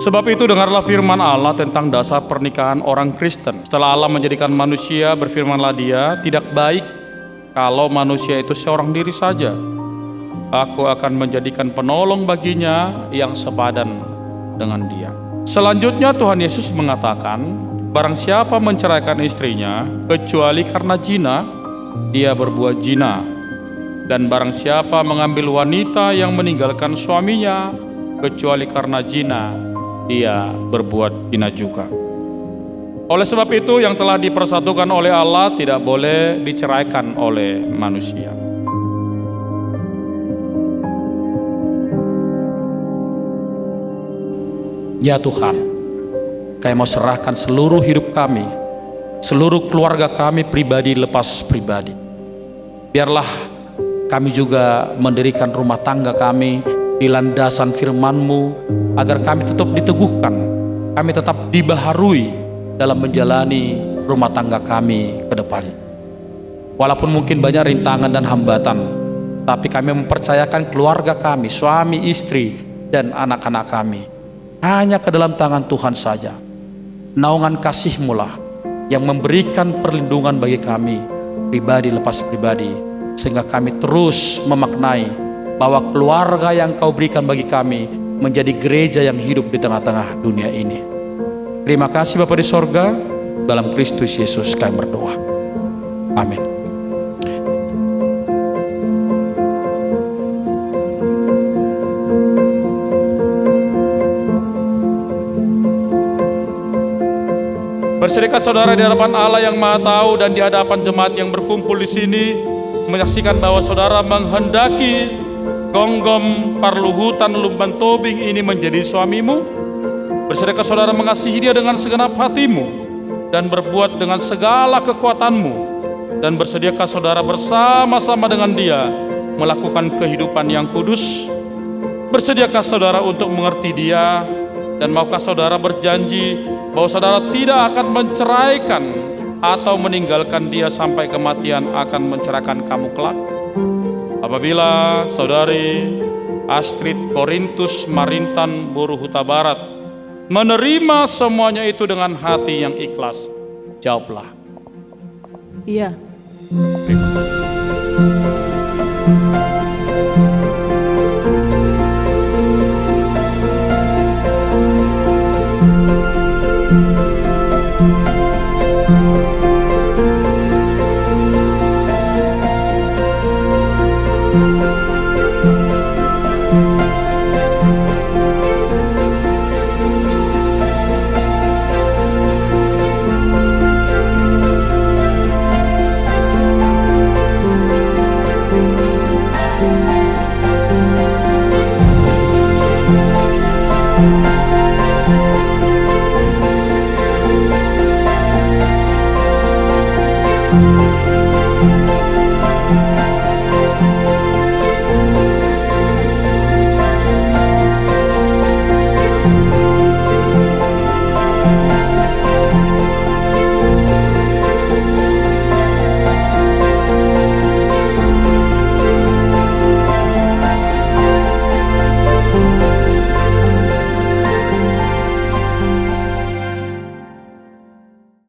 Sebab itu dengarlah firman Allah tentang dasar pernikahan orang Kristen. Setelah Allah menjadikan manusia, berfirmanlah dia, tidak baik kalau manusia itu seorang diri saja. Aku akan menjadikan penolong baginya yang sepadan dengan dia. Selanjutnya Tuhan Yesus mengatakan, barang siapa menceraikan istrinya, kecuali karena jina, dia berbuat jina. Dan barang siapa mengambil wanita yang meninggalkan suaminya, kecuali karena jina, dia berbuat zina juga. Oleh sebab itu yang telah dipersatukan oleh Allah tidak boleh diceraikan oleh manusia. Ya Tuhan, kami mau serahkan seluruh hidup kami, seluruh keluarga kami pribadi lepas pribadi. Biarlah kami juga mendirikan rumah tangga kami di landasan firman-Mu agar kami tetap diteguhkan, kami tetap dibaharui dalam menjalani rumah tangga kami ke depan. Walaupun mungkin banyak rintangan dan hambatan, tapi kami mempercayakan keluarga kami, suami, istri, dan anak-anak kami hanya ke dalam tangan Tuhan saja. Naungan kasih-Mu lah yang memberikan perlindungan bagi kami, pribadi lepas pribadi, sehingga kami terus memaknai bahwa keluarga yang Kau berikan bagi kami menjadi gereja yang hidup di tengah-tengah dunia ini. Terima kasih Bapak di sorga, dalam Kristus Yesus kami berdoa. Amin. Berserikat saudara di hadapan Allah yang Maha Tahu dan di hadapan jemaat yang berkumpul di sini menyaksikan bahwa saudara menghendaki gonggom parluhutan lumban tobing ini menjadi suamimu. Berserikat saudara mengasihi dia dengan segenap hatimu dan berbuat dengan segala kekuatanmu dan bersediakah saudara bersama-sama dengan dia melakukan kehidupan yang kudus. Bersediakah saudara untuk mengerti dia dan maukah saudara berjanji bahwa saudara tidak akan menceraikan atau meninggalkan dia sampai kematian akan menceraikan kamu kelak? Apabila saudari Astrid Korintus Marintan Buru Huta Barat menerima semuanya itu dengan hati yang ikhlas, jawablah. Iya. Terima kasih.